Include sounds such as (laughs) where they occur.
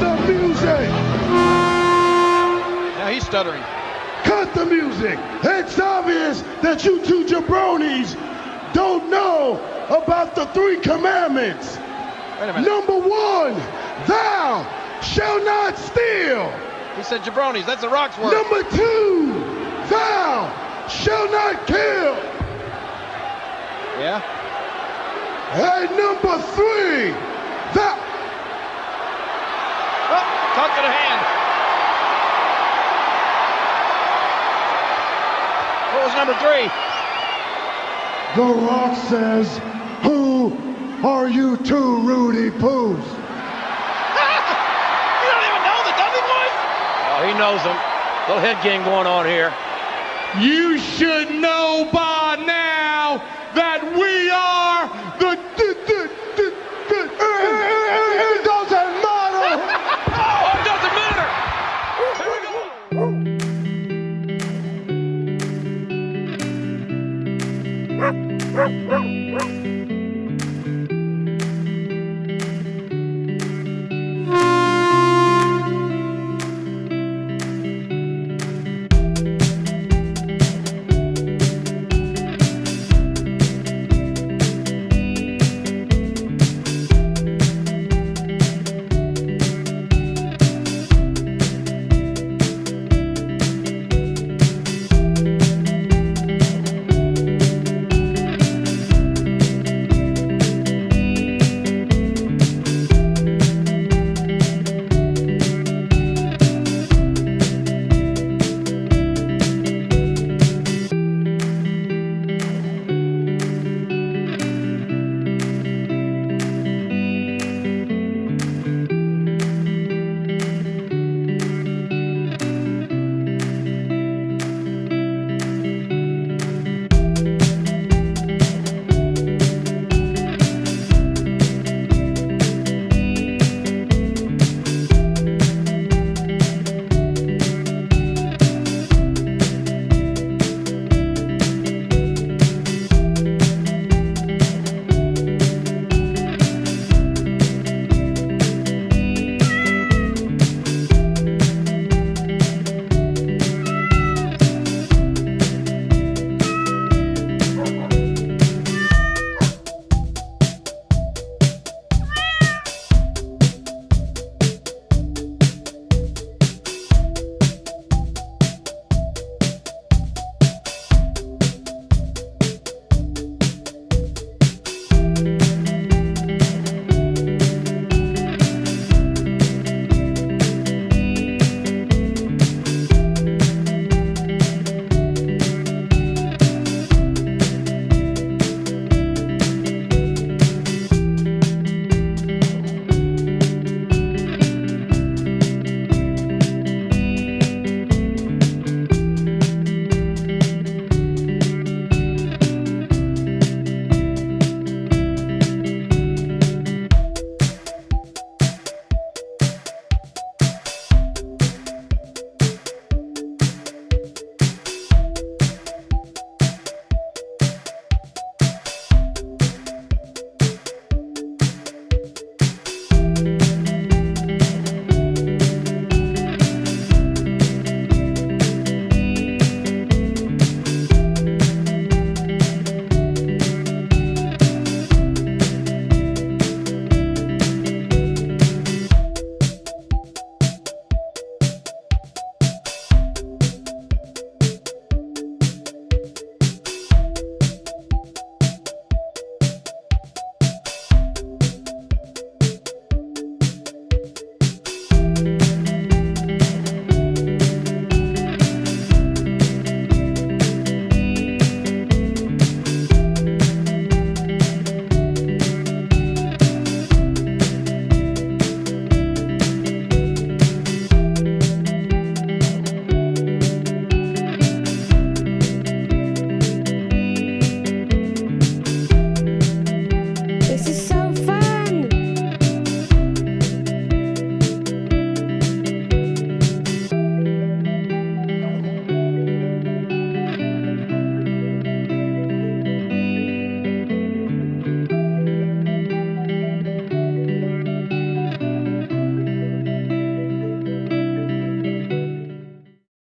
the music! Now he's stuttering. Cut the music! It's obvious that you two jabronis don't know about the three commandments. Wait a minute. Number one, thou shall not steal. He said jabronis. That's a Rock's word. Number two, thou shall not kill. Yeah? And number three, number three? The Rock says, Who are you two roody poos? (laughs) You don't even know the Dudley Boyz? Oh, he knows them. Little head game going on here. You should know by now that we are Woof, woof,